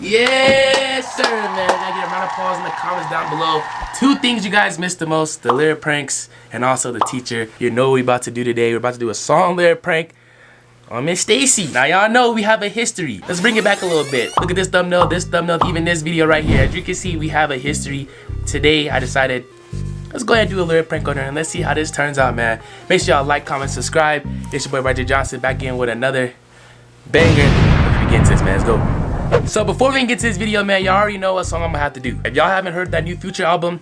Yes, sir, man. I get a round of applause in the comments down below. Two things you guys missed the most, the lyric pranks and also the teacher. You know what we about to do today. We're about to do a song lyric prank on Miss Stacy. Now y'all know we have a history. Let's bring it back a little bit. Look at this thumbnail, this thumbnail, even this video right here. As you can see, we have a history. Today, I decided, let's go ahead and do a lyric prank on her and let's see how this turns out, man. Make sure y'all like, comment, subscribe. It's your boy Roger Johnson back in with another banger. Let's begin this, man. Let's go. So before we get to this video, man, y'all already know what song I'm gonna have to do. If y'all haven't heard that new Future album,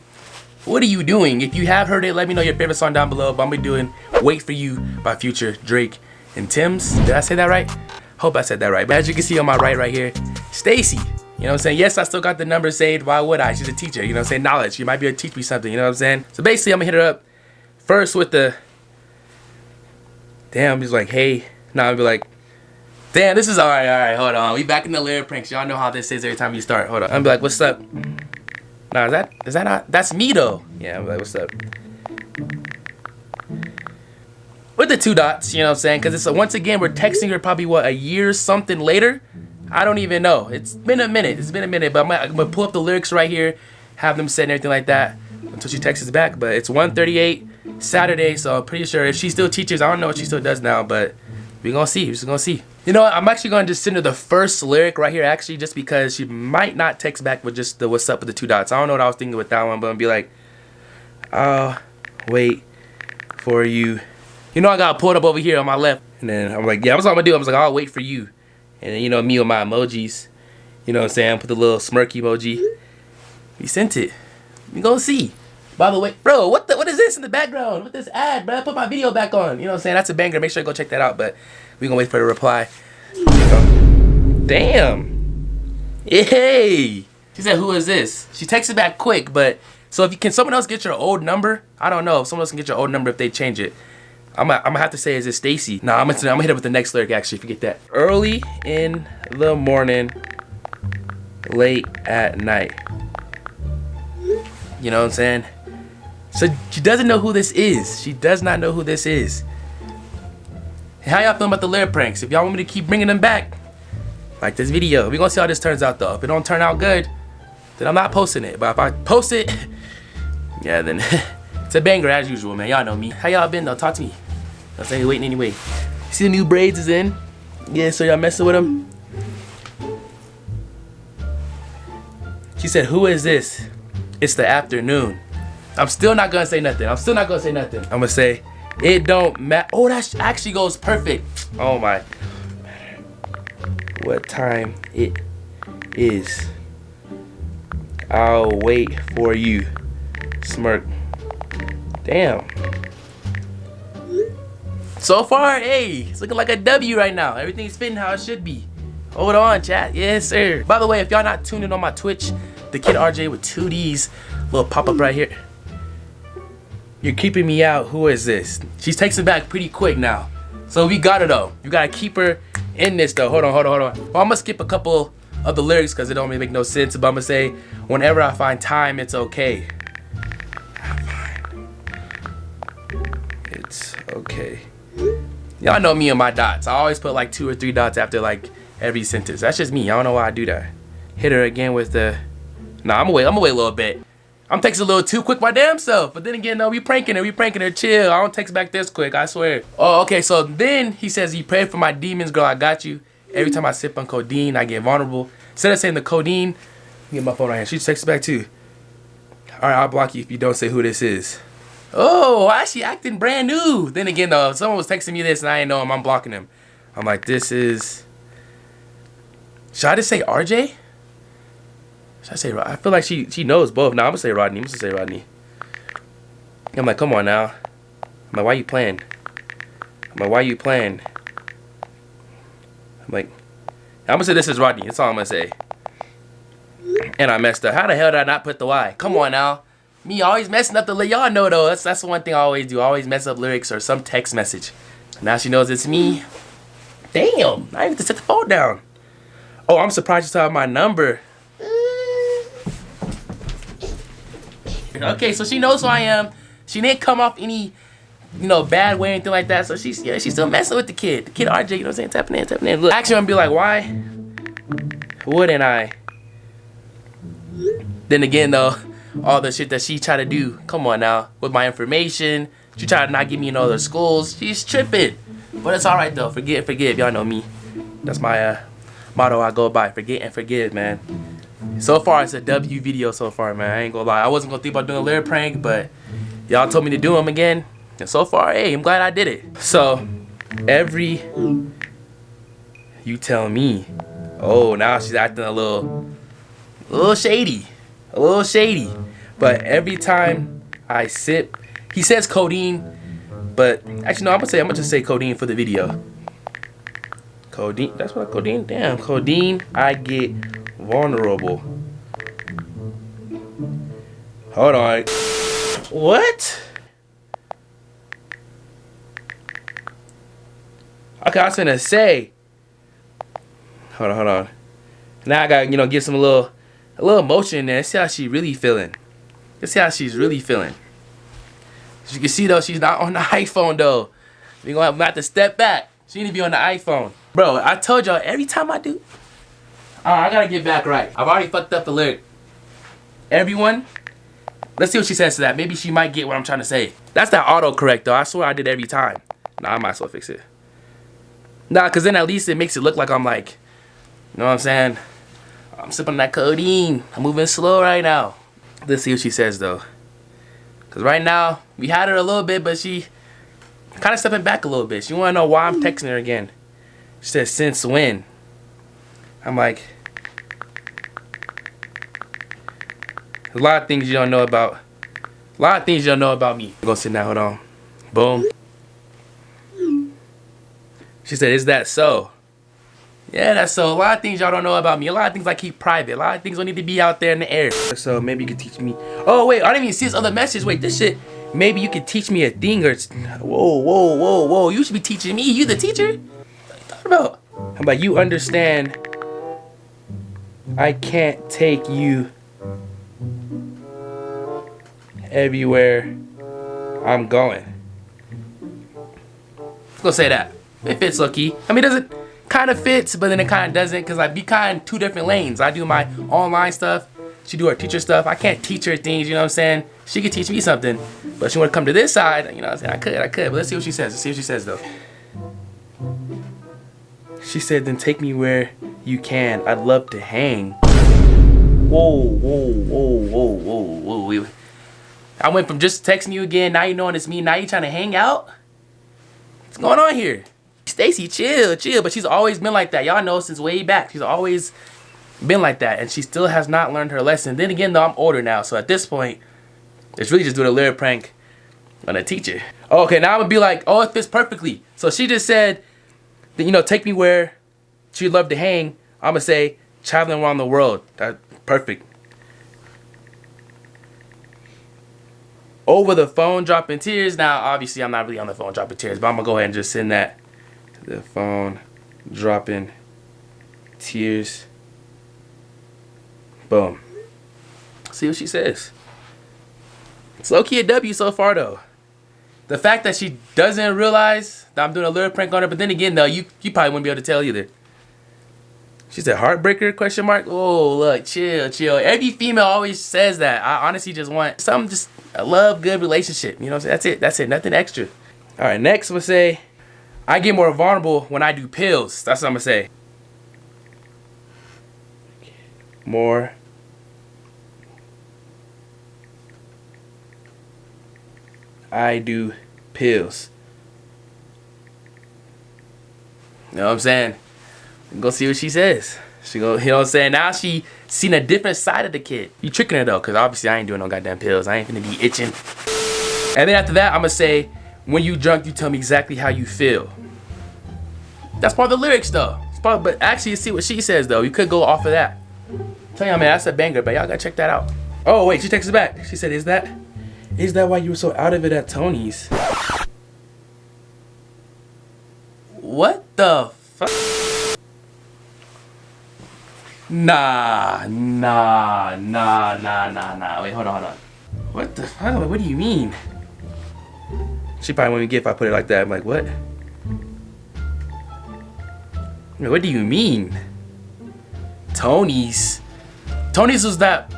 what are you doing? If you have heard it, let me know your favorite song down below. But I'm gonna be doing Wait For You by Future, Drake, and Tems. Did I say that right? Hope I said that right. But as you can see on my right right here, Stacy. You know what I'm saying? Yes, I still got the number saved. Why would I? She's a teacher. You know what I'm saying? Knowledge. She might be able to teach me something. You know what I'm saying? So basically, I'm gonna hit her up first with the. Damn, he's like, hey. Now I'll be like, Damn, this is alright, alright, hold on. We back in the layer pranks. Y'all know how this is every time you start. Hold on. I'm like, what's up? Nah, is that is that not that's me though? Yeah, I'm like, what's up? With the two dots, you know what I'm saying? Cause it's a, once again we're texting her probably what a year something later. I don't even know. It's been a minute. It's been a minute, but I'm gonna, I'm gonna pull up the lyrics right here, have them set and everything like that until she texts us back. But it's 1:38 Saturday, so I'm pretty sure if she still teaches, I don't know what she still does now, but we gonna see. We're just gonna see. You know what? I'm actually gonna just send her the first lyric right here, actually, just because she might not text back with just the what's up with the two dots. I don't know what I was thinking with that one, but I'm be like, I'll wait for you. You know, I got pulled up over here on my left, and then I'm like, yeah, what's all I'm gonna do? I was like, I'll wait for you. And then, you know, me with my emojis, you know what I'm saying? Put the little smirk emoji. We sent it. We gonna see. By the way, bro, what the what is this in the background? What this ad, bro? I put my video back on. You know what I'm saying? That's a banger. Make sure you go check that out. But we gonna wait for the reply. Damn. Hey. She said, who is this? She texted back quick, but so if you can someone else get your old number? I don't know if someone else can get your old number if they change it. I'm gonna, I'm gonna have to say, is it Stacy? Nah, I'm gonna, I'm gonna hit up with the next lyric actually, forget that. Early in the morning, late at night. You know what I'm saying? So she doesn't know who this is. She does not know who this is. How y'all feeling about the lyric pranks? If y'all want me to keep bringing them back, like this video. we gonna see how this turns out though. If it don't turn out good, then I'm not posting it. But if I post it, yeah, then it's a banger as usual, man. Y'all know me. How y'all been though? Talk to me. I'll say waiting anyway. See the new braids is in? Yeah, so y'all messing with them? She said, who is this? It's the afternoon. I'm still not gonna say nothing. I'm still not gonna say nothing. I'm gonna say, it don't matter. Oh, that actually goes perfect. Oh my. What time it is. I'll wait for you. Smirk. Damn. So far, hey, it's looking like a W right now. Everything's fitting how it should be. Hold on, chat. Yes, sir. By the way, if y'all not tuned in on my Twitch, the kid RJ with two D's, little pop up right here. You're keeping me out. Who is this? She takes it back pretty quick now. So we got her though. You gotta keep her in this though. Hold on, hold on, hold on. Well, I'm gonna skip a couple of the lyrics because it don't really make no sense. But I'm gonna say, whenever I find time, it's okay. It's okay. Y'all know me and my dots. I always put like two or three dots after like every sentence. That's just me. I don't know why I do that. Hit her again with the. Nah, I'm gonna wait. I'm gonna wait a little bit. I'm texting a little too quick my damn self. But then again, no, we pranking her. We pranking her. Chill. I don't text back this quick. I swear. Oh, okay. So then he says he prayed for my demons, girl. I got you. Every time I sip on codeine, I get vulnerable. Instead of saying the codeine, get my phone right here. She texts back too. All right, I'll block you if you don't say who this is. Oh, why is she acting brand new? Then again, though, someone was texting me this and I ain't know him. I'm blocking him. I'm like, this is. Should I just say RJ? Should I say I feel like she she knows both. Now I'm gonna say Rodney. I'm gonna say Rodney. I'm like, come on now. I'm like, why you playing? I'm like, why you playing? I'm like, I'm gonna say this is Rodney. That's all I'm gonna say. And I messed up. How the hell did I not put the Y? Come on now. Me always messing up the y'all know though. That's that's the one thing I always do. I always mess up lyrics or some text message. Now she knows it's me. Damn, I have to set the phone down. Oh, I'm surprised you saw my number. Okay, so she knows who I am. She didn't come off any, you know, bad way or anything like that. So she's yeah, she's still messing with the kid. The kid RJ, you know what I'm saying? Tapping in, tapping in. Look, actually I'm gonna be like, why wouldn't I Then again though, all the shit that she tried to do, come on now, with my information, she tried to not give me in other schools. She's tripping. But it's alright though. Forget forgive. Y'all know me. That's my uh, motto I go by. Forget and forgive, man. So far, it's a W video so far, man. I ain't gonna lie. I wasn't gonna think about doing a lyric prank, but y'all told me to do them again. And so far, hey, I'm glad I did it. So, every... You tell me. Oh, now she's acting a little... A little shady. A little shady. But every time I sip... He says codeine, but actually, no, I'm gonna say, I'm gonna just say codeine for the video. Codeine, that's what I, codeine, damn, codeine, I get vulnerable. Hold on. What? Okay, I was gonna say. Hold on, hold on. Now I gotta, you know, give some little, a little emotion in there. See how she really feeling. Let's see how she's really feeling. As you can see though, she's not on the iPhone though. We gonna have to step back. She need to be on the iPhone. Bro, I told y'all every time I do, uh, I gotta get back right. I've already fucked up the lyric. Everyone, let's see what she says to that. Maybe she might get what I'm trying to say. That's that autocorrect though. I swear I did every time. Nah, I might as well fix it. Nah, cause then at least it makes it look like I'm like, you know what I'm saying? I'm sipping that codeine. I'm moving slow right now. Let's see what she says though. Cause right now, we had her a little bit, but she kind of stepping back a little bit. She wanna know why I'm texting her again. She says, since when? I'm like, a lot of things you don't know about. A lot of things you don't know about me. Go sit down, hold on. Boom. She said, is that so? Yeah, that's so. A lot of things y'all don't know about me. A lot of things I keep private. A lot of things don't need to be out there in the air. So maybe you could teach me. Oh, wait, I didn't even see this other message. Wait, this shit. Maybe you could teach me a thing or... Whoa, whoa, whoa, whoa. You should be teaching me. You the teacher? What about? How about you understand I can't take you everywhere I'm going. Let's go say that. It fits low key. I mean, doesn't kind of fits, but then it kind of doesn't because I be kind of two different lanes. I do my online stuff. She do her teacher stuff. I can't teach her things, you know what I'm saying? She could teach me something, but she want to come to this side, you know what I'm saying? I could, I could, but let's see what she says. Let's see what she says though. She said, then take me where you can. I'd love to hang. Whoa, whoa, whoa, whoa, whoa, whoa. I went from just texting you again, now you knowing it's me, now you trying to hang out? What's going on here? Stacy, chill, chill. But she's always been like that. Y'all know since way back. She's always been like that. And she still has not learned her lesson. Then again, though, I'm older now. So at this point, it's really just doing a lyric prank on a teacher. Okay, now I'm going to be like, oh, it fits perfectly. So she just said, that, you know, take me where she'd love to hang. I'm going to say, traveling around the world. That perfect. Over the phone dropping tears. Now, obviously, I'm not really on the phone dropping tears, but I'm going to go ahead and just send that the phone dropping tears. Boom. See what she says. It's low-key a W so far though. The fact that she doesn't realize that I'm doing a lyric prank on her, but then again though, you, you probably wouldn't be able to tell either. She said heartbreaker question mark. Oh look, chill, chill. Every female always says that. I honestly just want some just a love good relationship. You know what I'm saying? That's it. That's it. Nothing extra. Alright, next we'll say I get more vulnerable when I do pills. That's what I'm gonna say. More. I do pills. You know what I'm saying? Go see what she says. She go, you know what I'm saying? Now she seen a different side of the kid. You tricking her though, cause obviously I ain't doing no goddamn pills. I ain't gonna be itching. And then after that, I'm gonna say, when you drunk, you tell me exactly how you feel. That's part of the lyrics though. Part, but actually, you see what she says though. You could go off of that. Tell y'all, man, that's a banger, but y'all gotta check that out. Oh wait, she texts back. She said, "Is that, is that why you were so out of it at Tony's?" What the fuck? Nah, nah, nah, nah, nah, nah. Wait, hold on, hold on. What the fuck? What do you mean? She probably wouldn't get if I put it like that. I'm like, what? What do you mean? Tony's? Tony's was that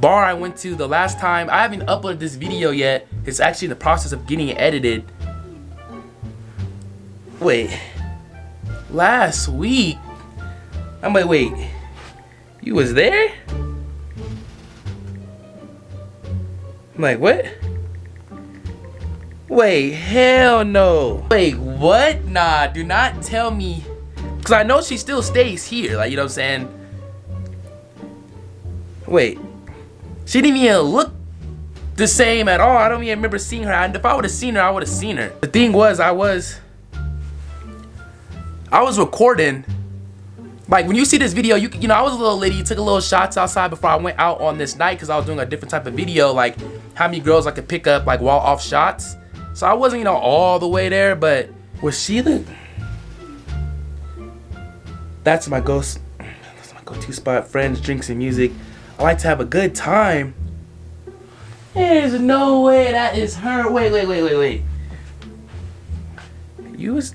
bar I went to the last time. I haven't uploaded this video yet. It's actually in the process of getting edited. Wait. Last week? I'm like, wait. You was there? I'm like, what? Wait, hell no. Wait, what? Nah, do not tell me. Because I know she still stays here. Like, you know what I'm saying? Wait. She didn't even look the same at all. I don't even remember seeing her. And if I would have seen her, I would have seen her. The thing was, I was... I was recording. Like, when you see this video, you you know, I was a little lady. took a little shots outside before I went out on this night because I was doing a different type of video. Like, how many girls I could pick up, like, while off shots. So I wasn't, you know, all the way there, but was she the... That's my ghost. That's my go-to spot. Friends, drinks, and music. I like to have a good time. There's no way that is her. Wait, wait, wait, wait, wait. You was...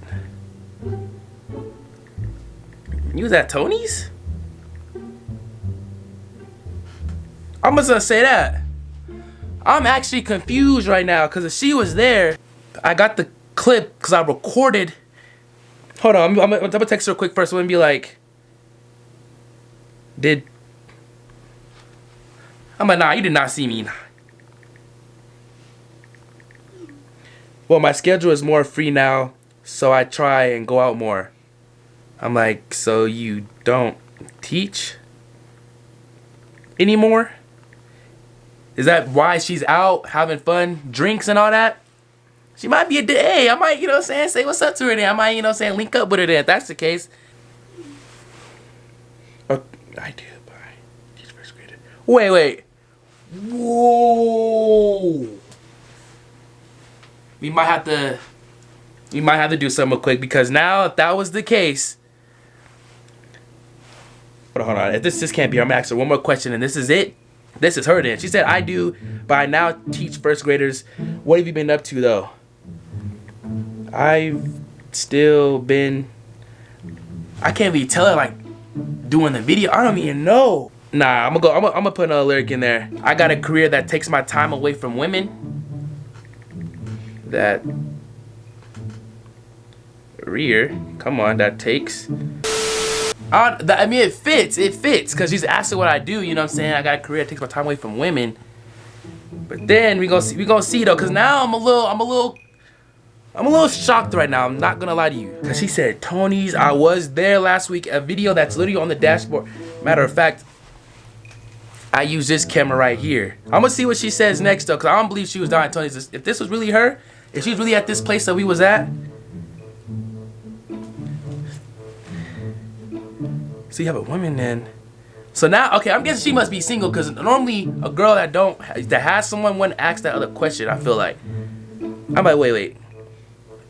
You was at Tony's? I'm just gonna say that. I'm actually confused right now because if she was there, I got the clip because I recorded. Hold on, I'm, I'm, gonna double text her quick first. I'm gonna be like, did. I'm like, nah, you did not see me. Well, my schedule is more free now, so I try and go out more. I'm like, so you don't teach anymore? Is that why she's out having fun, drinks and all that? She might be a day. I might, you know what I'm saying, say what's up to her then. I might, you know what I'm saying, link up with her then if that's the case. Oh, I do, bye. First grader. Wait, wait. Whoa. We might have to we might have to do something quick because now if that was the case. Hold on, hold on. If this this can't be, I'm gonna ask her one more question and this is it. This is her then. She said, I do, but I now teach first graders. What have you been up to though? I've still been, I can't really tell her like doing the video. I don't even know. Nah, I'm gonna go, I'm gonna, I'm gonna put another lyric in there. I got a career that takes my time away from women. That rear, come on, that takes uh, I mean, it fits. It fits because she's asking what I do. You know what I'm saying? I got a career that takes my time away from women. But then we gonna see. We gonna see though, because now I'm a little. I'm a little. I'm a little shocked right now. I'm not gonna lie to you. Cause she said Tony's. I was there last week. A video that's literally on the dashboard. Matter of fact, I use this camera right here. I'm gonna see what she says next though, cause I don't believe she was at Tony's. If this was really her, if she's really at this place that we was at, So you have a woman then. So now, okay, I'm guessing she must be single because normally a girl that don't that has someone wouldn't ask that other question. I feel like. I'm like, wait, wait.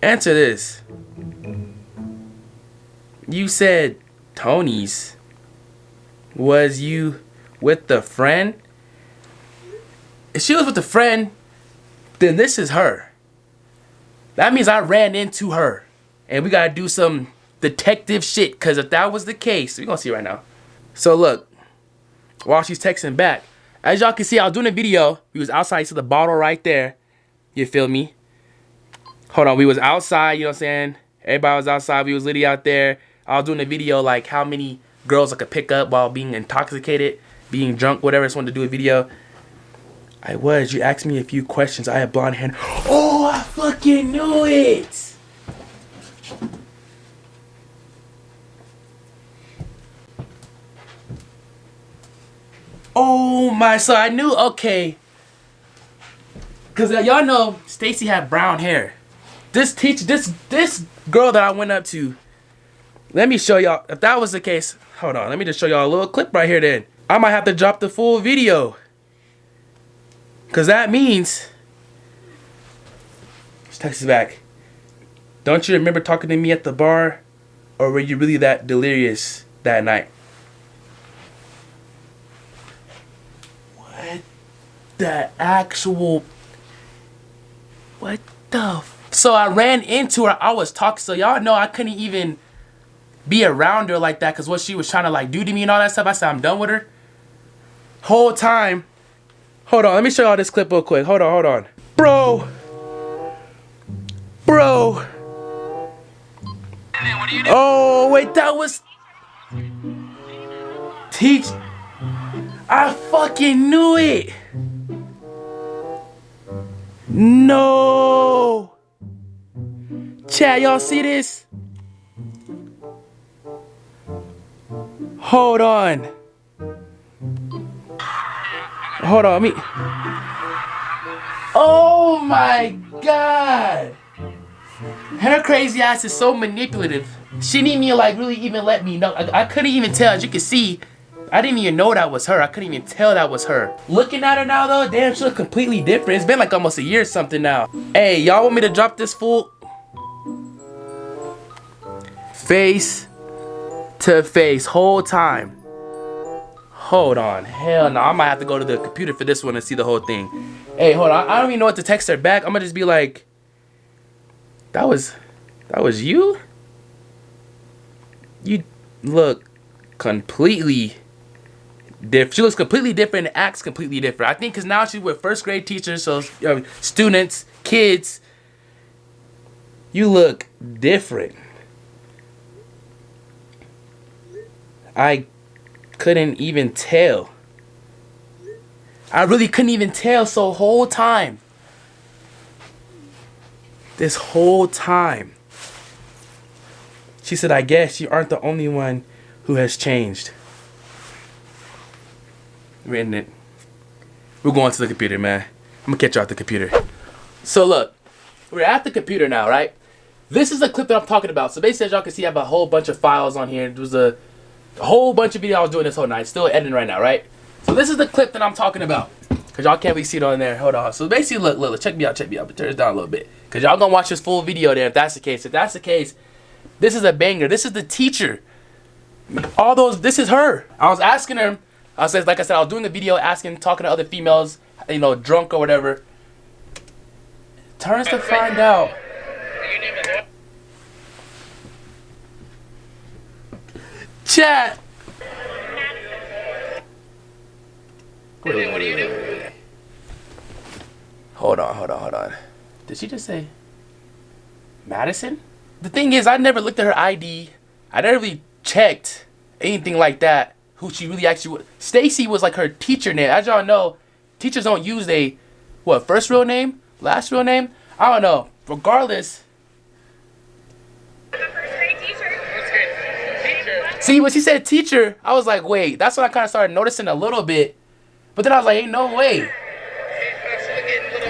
Answer this. You said Tony's. Was you with the friend? If she was with the friend, then this is her. That means I ran into her. And we gotta do some detective shit. Because if that was the case, we're going to see right now. So look, while she's texting back, as y'all can see, I was doing a video. We was outside. to the bottle right there. You feel me? Hold on. We was outside, you know what I'm saying? Everybody was outside. We was literally out there. I was doing a video like how many girls I could pick up while being intoxicated, being drunk, whatever. I just wanted to do a video. I was. You asked me a few questions. I had blonde hair. Oh, I fucking knew it. Oh my, so I knew, okay. Cause uh, y'all know Stacy had brown hair. This teach this this girl that I went up to. Let me show y'all. If that was the case, hold on. Let me just show y'all a little clip right here. Then I might have to drop the full video. Cause that means. She texts back. Don't you remember talking to me at the bar, or were you really that delirious that night? The actual what the so I ran into her I was talking so y'all know I couldn't even be around her like that because what she was trying to like do to me and all that stuff I said I'm done with her whole time Hold on, let me show y'all this clip real quick. Hold on, hold on. Bro. Bro. Oh, wait, that was... Teach... I fucking knew it! No! Chat, y'all see this? Hold on. Hold on, me. Oh my god! Her crazy ass is so manipulative. She didn't even like really even let me know. I, I couldn't even tell. As you can see, I didn't even know that was her. I couldn't even tell that was her. Looking at her now though, damn, she looks completely different. It's been like almost a year or something now. Hey, y'all want me to drop this fool? Face to face, whole time. Hold on. Hell no. I might have to go to the computer for this one and see the whole thing. Hey, hold on. I don't even know what to text her back. I'm gonna just be like, that was, that was you? You look completely different. She looks completely different and acts completely different. I think because now she's with first grade teachers, so uh, students, kids. You look different. I couldn't even tell. I really couldn't even tell so whole time. This whole time. She said, I guess you aren't the only one who has changed. We're in it. We're going to the computer, man. I'm gonna catch you at the computer. So look, we're at the computer now, right? This is the clip that I'm talking about. So basically, as y'all can see, I have a whole bunch of files on here. There was a whole bunch of video I was doing this whole night. Still editing right now, right? So this is the clip that I'm talking about. Cause y'all can't really see it on there. Hold on. So basically, look, look, check me out, check me out. But turn this down a little bit. Cause y'all gonna watch this full video there if that's the case. If that's the case, this is a banger. This is the teacher. All those, this is her. I was asking her, I was like I said, I was doing the video asking, talking to other females, you know, drunk or whatever. Turns to find out. Chat. Hold on, hold on, hold on. Did she just say Madison? The thing is, I never looked at her ID. I never really checked anything like that. Who she really actually was. Stacy was like her teacher name. As y'all know, teachers don't use a what first real name, last real name. I don't know. Regardless, See, when she said teacher, I was like, wait, that's when I kind of started noticing a little bit. But then I was like, ain't no way.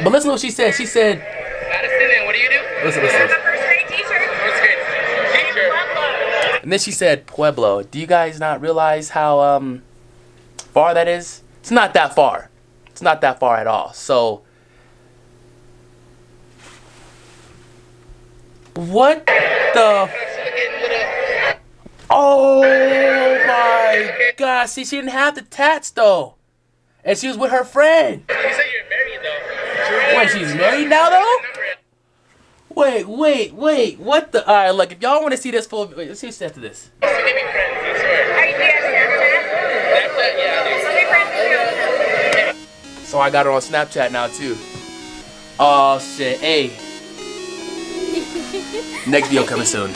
But listen to what she said. She said, Madison, what do you do? Listen, listen. I'm And then she said, Pueblo. Do you guys not realize how um far that is? It's not that far. It's not that far at all. So, what the Oh my god. See, she didn't have the tats though. And she was with her friend. You said you're married though. Wait, she's married now though? Wait, wait, wait. What the? Alright, look, if y'all want to see this full. Wait, let's see what's after this. We can be friends, I swear. Are you guys Snapchat? That's it, yeah, dude. Okay, friends with you. So I got her on Snapchat now too. Oh shit. Hey. Next video coming soon.